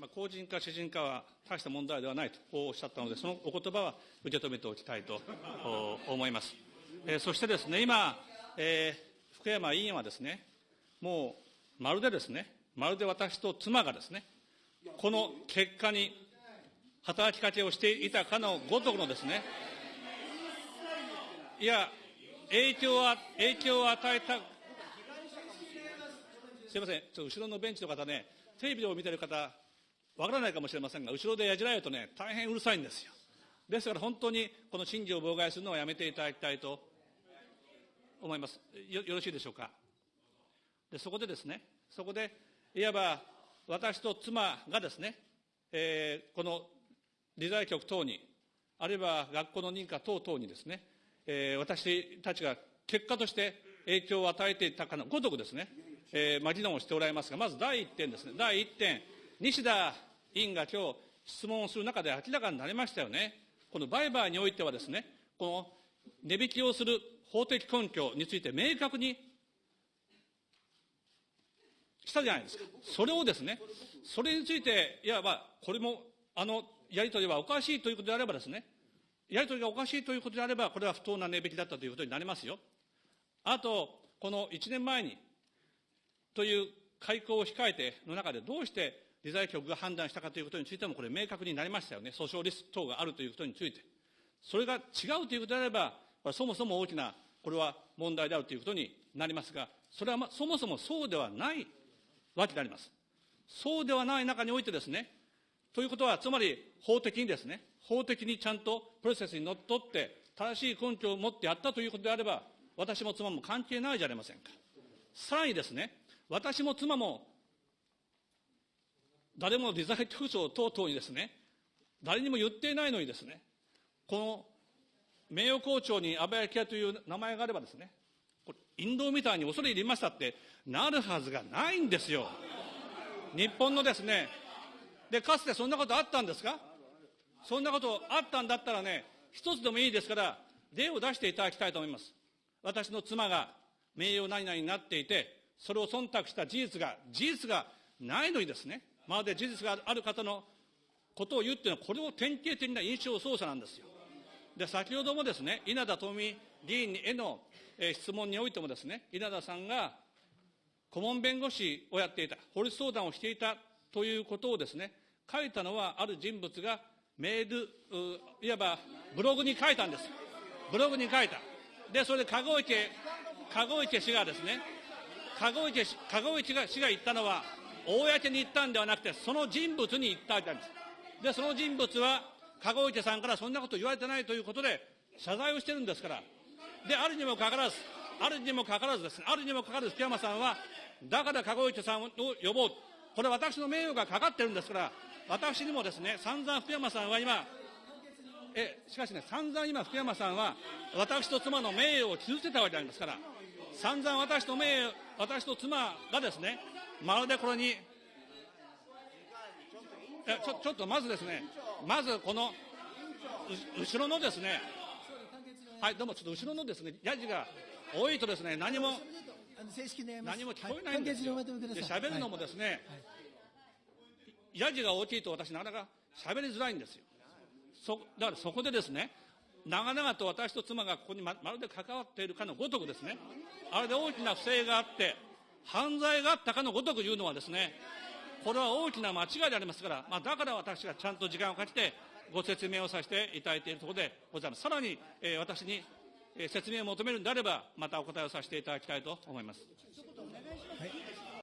まあ、公人か私人かは大した問題ではないとおっしゃったので、そのお言葉は受け止めておきたいと思います。えー、そしてですね、今、えー、福山委員はですね、もうまるでですね、まるで私と妻がですね、この結果に働きかけをしていたかのごとくのですね、いや、影響は、影響を与えた、すみません、ちょっと後ろのベンチの方ね、テレビを見てる方、わからないかもしれませんが、後ろでやじられるとね、大変うるさいんですよ。ですから本当にこの審議を妨害するのはやめていただきたいと思います。よよろしいでしょうか？で、そこでですね、そこで、いわば私と妻がですね、えー、この理財局等に、あるいは学校の認可等々にですね、えー、私たちが結果として影響を与えていたかのごとくですね、えー、まあ、議論をしておられますが、まず第1点ですね、第1点、西田委員が今日質問をする中で明らかになりましたよね。この売買においてはですね、この値引きをする法的根拠について明確にしたじゃないですか。それをですね、それについて、いわば、これも、あの、やり取りはおかしいということであればですね、やり取りがおかしいということであれば、これは不当な値引きだったということになりますよ。あと、この1年前に、という開口を控えての中で、どうして理財局が判断したかということについても、これ明確になりましたよね。訴訟リスク等があるということについて。それが違うということであれば、そもそも大きな、これは問題であるということになりますが、それは、ま、そもそもそうではないわけであります。そうではない中においてですね、ということは、つまり法的にですね、法的にちゃんとプロセスにのっとって、正しい根拠を持ってやったということであれば、私も妻も関係ないじゃありませんか。さらにですね、私も妻も、誰も理財局長等々にですね、誰にも言っていないのにですね、この名誉校長に安倍昭恵という名前があればですね、これ、陰謀みたいに恐れ入りましたってなるはずがないんですよ。日本のですね、で、かつてそんなことあったんですか？そんなことあったんだったらね、一つでもいいですから、例を出していただきたいと思います。私の妻が名誉何々になっていて、それを忖度した事実が、事実がないのにですね、まるで事実がある方のことを言うっていうのは、これを典型的な印象操作なんですよ。で、先ほどもですね、稲田朋美議員への、え、質問においてもですね、稲田さんが顧問弁護士をやっていた、法律相談をしていたということをですね、書いたのはある人物がメール、いわばブログに書いたんです。ブログに書いた。で、それで籠池、籠池氏がですね、籠池籠池氏が言ったのは、公に言ったんではなくて、その人物に言ったわけです。で、その人物は、籠池さんからそんなこと言われてないということで、謝罪をしてるんですから。で、あるにもかかわらず、あるにもかかわらずですね、あるにもかかわらず福山さんは、だから籠池さんを呼ぼう。これ私の名誉がかかってるんですから、私にもですね、散々福山さんは今、え、しかしね、散々今福山さんは、私と妻の名誉を傷つけたわけでありますから、散々私と名誉、私と妻がですね、まるでこれに、えちょちょっとまずですね、まずこの、後ろのですね、はい、どうも、ちょっと後ろのですね、やじが多いとですね、何も、何も聞こえないんですよ。で、喋るのもですね、やじが大きいと私なかなか喋りづらいんですよ。そ、だからそこでですね、長々と私と妻がここにままるで関わっているかのごとくですね、あれで大きな不正があって、犯罪があったかのごとく言うのはですね、これは大きな間違いでありますから、まあ、だから私がちゃんと時間をかけてご説明をさせていただいているところでございます。さらに、えー、私に、えー、説明を求めるんであれば、またお答えをさせていただきたいと思います。はい